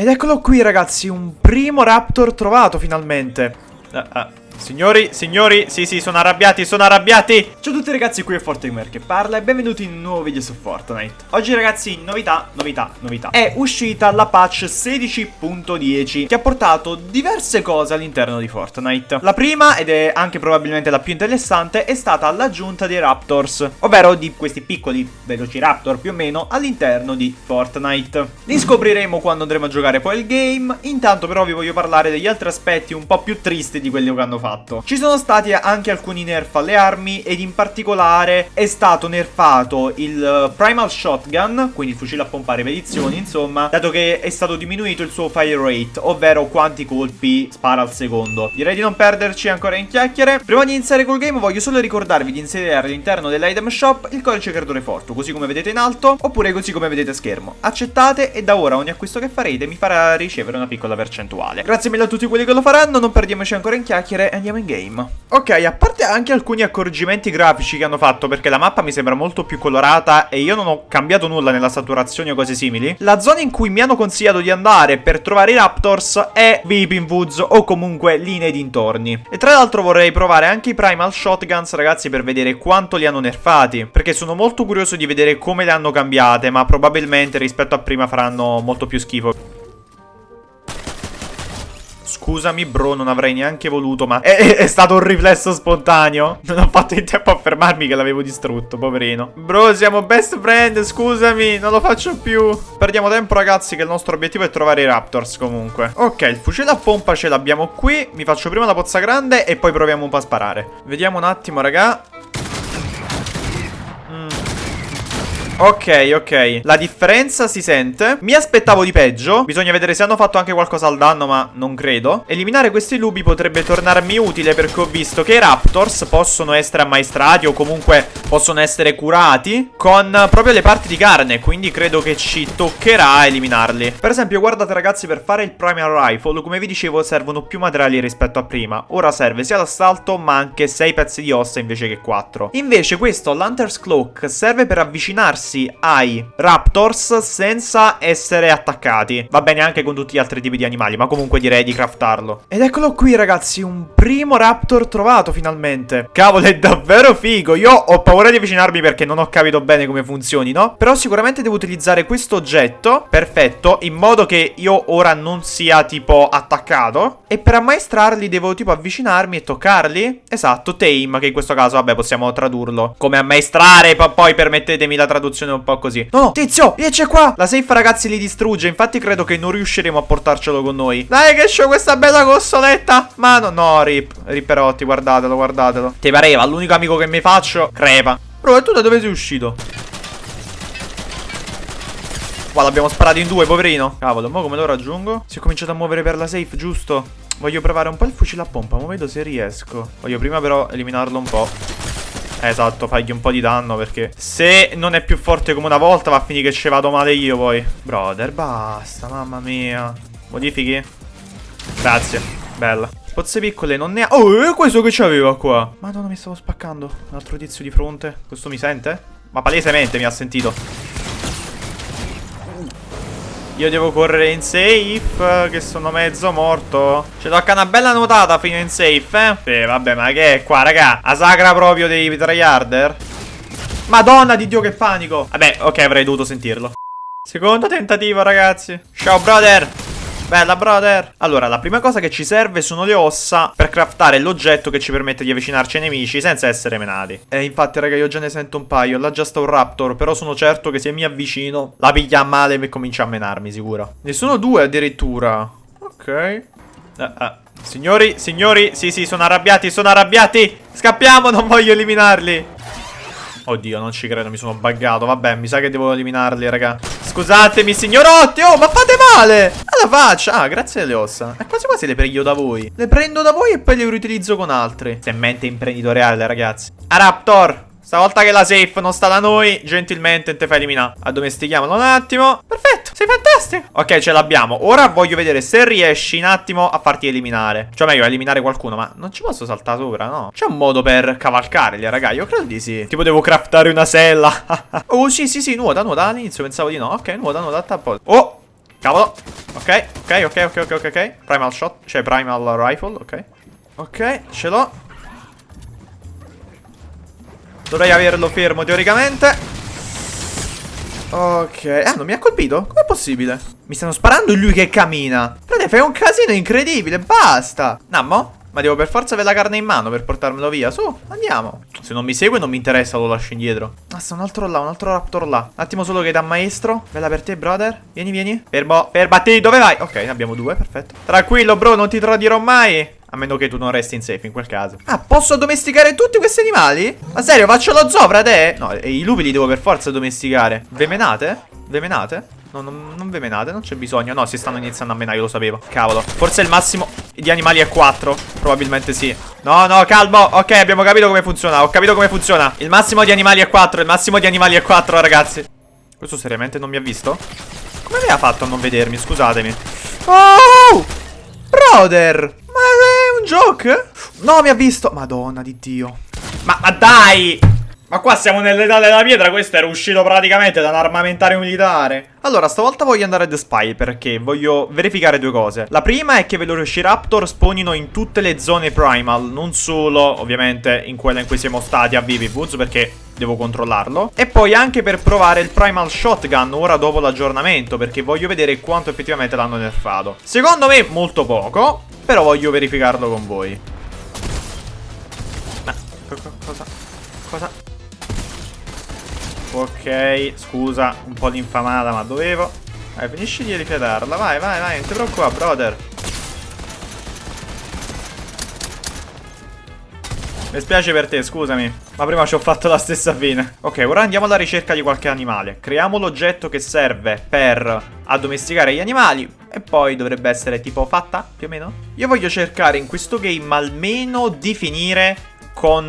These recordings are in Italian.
Ed eccolo qui ragazzi, un primo Raptor trovato finalmente. Ah, ah. Signori, signori, sì sì, sono arrabbiati, sono arrabbiati. Ciao a tutti ragazzi, qui è Fortegamer che parla e benvenuti in un nuovo video su Fortnite. Oggi ragazzi, novità, novità, novità. È uscita la patch 16.10 Che ha portato diverse cose all'interno di Fortnite. La prima, ed è anche probabilmente la più interessante, è stata l'aggiunta dei Raptors Ovvero di questi piccoli Velociraptor più o meno all'interno di Fortnite. Li scopriremo quando andremo a giocare poi il game. Intanto però vi voglio parlare degli altri aspetti un po' più tristi di quelli che hanno fatto fatto. Ci sono stati anche alcuni nerf alle armi ed in particolare è stato nerfato il eh, Primal Shotgun, quindi il fucile a pompare edizioni, insomma, dato che è stato diminuito il suo fire rate, ovvero quanti colpi spara al secondo. Direi di non perderci ancora in chiacchiere. Prima di iniziare col game voglio solo ricordarvi di inserire all'interno dell'item shop il codice creatore forte, così come vedete in alto, oppure così come vedete a schermo. Accettate e da ora ogni acquisto che farete mi farà ricevere una piccola percentuale. Grazie mille a tutti quelli che lo faranno, non perdiamoci ancora in chiacchiere andiamo in game. Ok, a parte anche alcuni accorgimenti grafici che hanno fatto, perché la mappa mi sembra molto più colorata e io non ho cambiato nulla nella saturazione o cose simili, la zona in cui mi hanno consigliato di andare per trovare i Raptors è Weeping Woods o comunque lì nei dintorni. E tra l'altro vorrei provare anche i Primal Shotguns, ragazzi, per vedere quanto li hanno nerfati, perché sono molto curioso di vedere come le hanno cambiate, ma probabilmente rispetto a prima faranno molto più schifo. Scusami bro, non avrei neanche voluto, ma è, è, stato un riflesso spontaneo. Non ho fatto in tempo a fermarmi che l'avevo distrutto, poverino. Bro, siamo best friend, scusami, non lo faccio più. Perdiamo tempo ragazzi che il nostro obiettivo è trovare i Raptors comunque. Ok, il fucile a pompa ce l'abbiamo qui. Mi faccio prima la pozza grande e poi proviamo un po' a sparare. Vediamo un attimo raga. Ok, ok. La differenza si sente. Mi aspettavo di peggio. Bisogna vedere se hanno fatto anche qualcosa al danno, ma non credo. Eliminare questi lupi potrebbe tornarmi utile perché ho visto che i Raptors possono essere ammaestrati o comunque possono essere curati con proprio le parti di carne. Quindi credo che ci toccherà eliminarli. Per esempio, guardate ragazzi, per fare il Primal Rifle, come vi dicevo, servono più materiali rispetto a prima. Ora serve sia l'assalto, ma anche 6 pezzi di ossa invece che 4. Invece questo, l'Hunter's Cloak, serve per avvicinarsi avvicinarsi ai Raptors senza essere attaccati. Va bene anche con tutti gli altri tipi di animali, ma comunque direi di craftarlo. Ed eccolo qui ragazzi, un primo Raptor trovato finalmente. Cavolo, è davvero figo. Io ho paura di avvicinarmi perché non ho capito bene come funzioni, no? Però sicuramente devo utilizzare questo oggetto, perfetto, in modo che io ora non sia tipo attaccato. E per ammaestrarli devo tipo avvicinarmi e toccarli. Esatto, tame, che in questo caso, vabbè, possiamo tradurlo. Come ammaestrare, poi permettetemi la traduzione traduzione un po' così. No, no, tizio, riesce qua. La safe, ragazzi, li distrugge. Infatti, credo che non riusciremo a portarcelo con noi. Dai, che c'ho questa bella consoletta. Ma no, no, rip. Ripperotti, guardatelo, guardatelo. Ti pareva, l'unico amico che mi faccio, crepa. Bro, e tu da dove sei uscito? Qua l'abbiamo sparato in due, poverino. Cavolo, ma come lo raggiungo? Si è cominciato a muovere per la safe, giusto? Voglio provare un po' il fucile a pompa, ma vedo se riesco. Voglio prima però eliminarlo un po'. Esatto, fagli un po' di danno perché se non è più forte come una volta va a finire che ci vado male io poi. Brother, basta, mamma mia. Modifichi? Grazie, bella. Pozze piccole non ne ha... Oh, è questo che c'aveva qua? Madonna, mi stavo spaccando. Un altro tizio di fronte. Questo mi sente? Ma palesemente mi ha sentito. Io devo correre in safe, che sono mezzo morto. Ci tocca una bella nuotata fino in safe, eh? Sì, vabbè, ma che è qua, raga? La sagra proprio dei tryharder? Madonna di Dio, che panico. Vabbè, ok, avrei dovuto sentirlo. Secondo tentativo, ragazzi. Ciao, brother. Bella, brother. Allora, la prima cosa che ci serve sono le ossa per craftare l'oggetto che ci permette di avvicinarci ai nemici senza essere menati. E infatti, raga, io già ne sento un paio. Là già sta un raptor, però sono certo che se mi avvicino la piglia a male e comincia a menarmi, sicuro. Ne sono due addirittura. Ok. Eh, eh. Signori, signori, sì, sì, sono arrabbiati, sono arrabbiati. Scappiamo, non voglio eliminarli. Oddio, non ci credo, mi sono buggato. Vabbè, mi sa che devo eliminarli, raga. Scusatemi, signorotti. Oh, ma fate male. Alla faccia. Ah, grazie alle ossa. E quasi quasi le prendo da voi. Le prendo da voi e poi le riutilizzo con altri. Se mente imprenditoriale, ragazzi. A Raptor. Stavolta che la safe non sta da noi, gentilmente te fai eliminare. Addomestichiamolo un attimo. Perfetto, sei fantastico. Ok, ce l'abbiamo. Ora voglio vedere se riesci un attimo a farti eliminare. Cioè, meglio, eliminare qualcuno, ma non ci posso saltare sopra, no? C'è un modo per cavalcarli, raga. Io credo di sì. Tipo, devo craftare una sella. oh, sì, sì, sì, nuota, nuota. All'inizio pensavo di no. Ok, nuota, nuota, tappo. Oh! Cavolo. Ok, ok, ok, ok, ok, ok. Primal shot, cioè primal rifle, ok. Ok, ce l'ho. Dovrei averlo fermo teoricamente. Ok. Ah, non mi ha colpito? Com'è possibile? Mi stanno sparando lui che cammina. Frate, fai un casino incredibile. Basta. Nammo? Ma devo per forza avere la carne in mano per portarmelo via. Su, andiamo. Se non mi segue non mi interessa, lo lascio indietro. Ah, sta un altro là, un altro raptor là. Un attimo solo che da maestro. Bella per te, brother. Vieni, vieni. Fermo, fermati, dove vai? Ok, ne abbiamo due, perfetto. Tranquillo, bro, non ti tradirò mai. A meno che tu non resti in safe in quel caso. Ah, posso addomesticare tutti questi animali? Ma serio, faccio lo zoo, frate? No, i lupi li devo per forza addomesticare. Vemenate? Vemenate? No, non, non ve menate, non c'è bisogno. No, si stanno iniziando a menare, io lo sapevo. Cavolo. Forse il massimo di animali è 4. Probabilmente sì. No, no, calmo. Ok, abbiamo capito come funziona. Ho capito come funziona. Il massimo di animali è 4. Il massimo di animali è 4, ragazzi. Questo seriamente non mi ha visto? Come aveva fatto a non vedermi? Scusatemi. Oh! Brother! Ma è un joke? No, mi ha visto. Madonna di Dio. Ma, ma dai! Ma qua siamo nell'età della pietra, questo era uscito praticamente da un armamentario militare. Allora, stavolta voglio andare a The Spy perché voglio verificare due cose. La prima è che Velociraptor spawnino in tutte le zone primal, non solo, ovviamente, in quella in cui siamo stati a Vivi Woods perché devo controllarlo. E poi anche per provare il Primal Shotgun ora dopo l'aggiornamento perché voglio vedere quanto effettivamente l'hanno nerfato. Secondo me molto poco, però voglio verificarlo con voi. Ma, cosa? Cosa? Ok, scusa, un po' di infamata, ma dovevo. Vai, finisci di rifiatarla. Vai, vai, vai, non ti preoccupare, brother. Mi spiace per te, scusami. Ma prima ci ho fatto la stessa fine. Ok, ora andiamo alla ricerca di qualche animale. Creiamo l'oggetto che serve per addomesticare gli animali. E poi dovrebbe essere tipo fatta, più o meno. Io voglio cercare in questo game almeno di finire con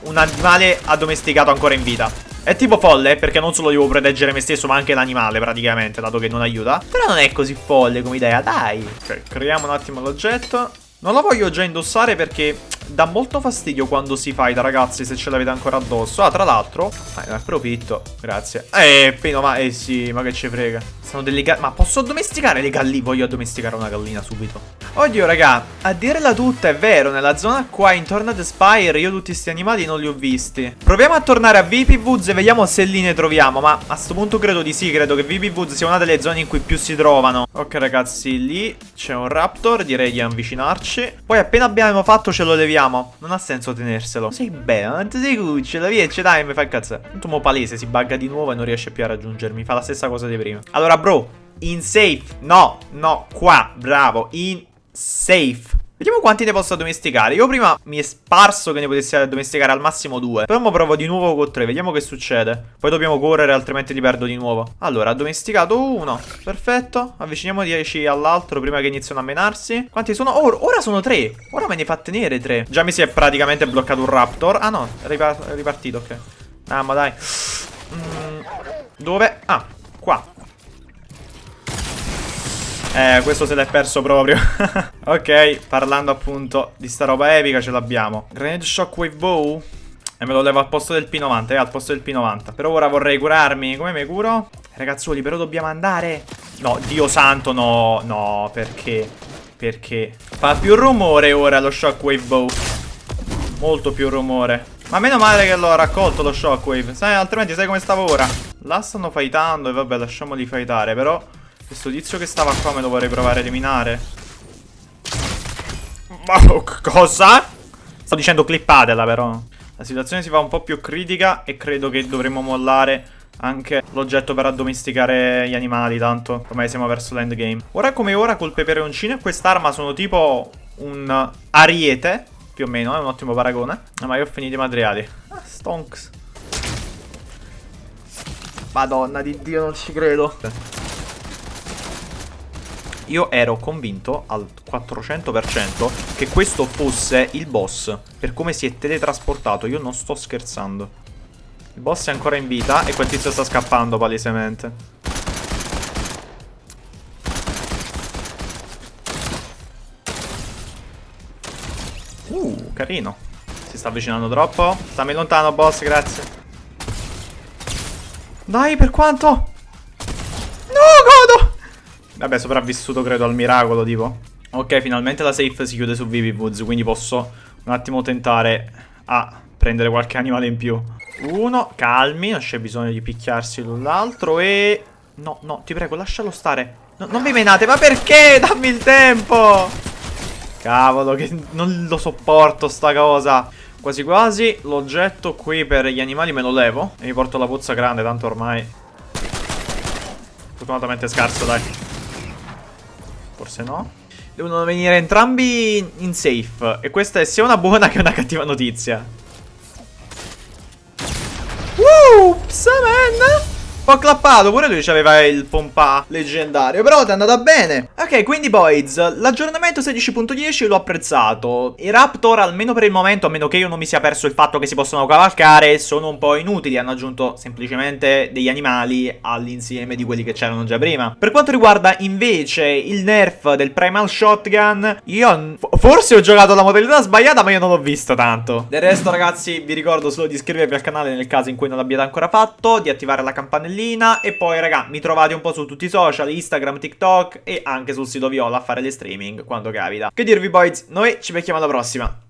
un animale addomesticato ancora in vita. È tipo folle perché non solo devo proteggere me stesso ma anche l'animale praticamente dato che non aiuta. Però non è così folle come idea, dai. Ok, creiamo un attimo l'oggetto. Non lo voglio già indossare perché dà molto fastidio quando si fight ragazzi se ce l'avete ancora addosso Ah tra l'altro, ah, ne approfitto, grazie Eh, Pino ma, eh sì, ma che ci frega Sono delle galline, ma posso addomesticare le galline? Voglio addomesticare una gallina subito Oddio raga, a dirla tutta è vero, nella zona qua intorno ad Spire io tutti questi animali non li ho visti. Proviamo a tornare a VP Woods e vediamo se lì ne troviamo, ma a sto punto credo di sì, credo che VP Woods sia una delle zone in cui più si trovano. Ok ragazzi, lì c'è un raptor, direi di avvicinarci. Poi appena abbiamo fatto ce lo leviamo, non ha senso tenerselo. Sei bello, non ti sei cucciolo, ce dai, mi fa incazzare. Tanto mo palese, si bugga di nuovo e non riesce più a raggiungermi, fa la stessa cosa di prima. Allora bro, in safe, no, no, qua, bravo, in safe. Vediamo quanti ne posso addomesticare. Io prima mi è sparso che ne potessi addomesticare al massimo due. Però provo di nuovo con tre. Vediamo che succede. Poi dobbiamo correre, altrimenti li perdo di nuovo. Allora, addomesticato uno. Perfetto. Avviciniamo 10 all'altro prima che iniziano a menarsi. Quanti sono? Oh, ora sono tre. Ora me ne fa tenere tre. Già mi si è praticamente bloccato un raptor. Ah no, è, ripartito, ok. Ah, ma dai. Mm, dove? Ah, qua. Eh, questo se l'è perso proprio. ok, parlando appunto di sta roba epica ce l'abbiamo. Grenade Shockwave Bow. E me lo levo al posto del P90, eh, al posto del P90. Però ora vorrei curarmi. Come mi curo? Ragazzuoli, però dobbiamo andare. No, Dio santo, no. No, perché? Perché? Fa più rumore ora lo Shockwave Bow. Molto più rumore. Ma meno male che l'ho raccolto lo Shockwave. Sai, altrimenti sai come stavo ora? Là stanno fightando e vabbè, lasciamoli fightare, però... Questo tizio che stava qua me lo vorrei provare a eliminare. Ma cosa? Sto dicendo clippatela però. La situazione si fa un po' più critica e credo che dovremmo mollare anche l'oggetto per addomesticare gli animali, tanto ormai siamo verso l'endgame. Ora come ora col peperoncino e quest'arma sono tipo un ariete, più o meno, è un ottimo paragone. Ah, ma io ho finito i materiali. Ah, stonks. Madonna di Dio, non ci credo. Io ero convinto al 400% che questo fosse il boss, per come si è teletrasportato, io non sto scherzando. Il boss è ancora in vita e quel tizio sta scappando palesemente. Uh, carino. Si sta avvicinando troppo. Stammi lontano, boss, grazie. Dai, per quanto? Vabbè, sopravvissuto credo al miracolo, tipo. Ok, finalmente la safe si chiude su Vivi Woods, quindi posso un attimo tentare a prendere qualche animale in più. Uno, calmi, non c'è bisogno di picchiarsi l'un l'altro e... No, no, ti prego, lascialo stare. No, non mi menate, ma perché? Dammi il tempo! Cavolo, che non lo sopporto sta cosa. Quasi quasi l'oggetto qui per gli animali me lo levo e mi porto la pozza grande, tanto ormai... Fortunatamente scarso, dai. Forse no. Devono venire entrambi in safe. E questa è sia una buona che una cattiva notizia. Whoops, man! Ho clappato, pure lui aveva il pompa leggendario Però ti è andata bene. Ok, quindi boys, l'aggiornamento 16.10 l'ho apprezzato. I Raptor, almeno per il momento, a meno che io non mi sia perso il fatto che si possono cavalcare Sono un po' inutili, hanno aggiunto semplicemente degli animali all'insieme di quelli che c'erano già prima. Per quanto riguarda invece il nerf del Primal Shotgun Io forse ho giocato la modalità sbagliata ma io non l'ho visto tanto. Del resto ragazzi vi ricordo solo di iscrivervi al canale nel caso in cui non l'abbiate ancora fatto Di attivare la campanellina campanellina e poi raga mi trovate un po' su tutti i social, Instagram, TikTok e anche sul sito Viola a fare le streaming quando capita. Che dirvi boys, noi ci becchiamo alla prossima.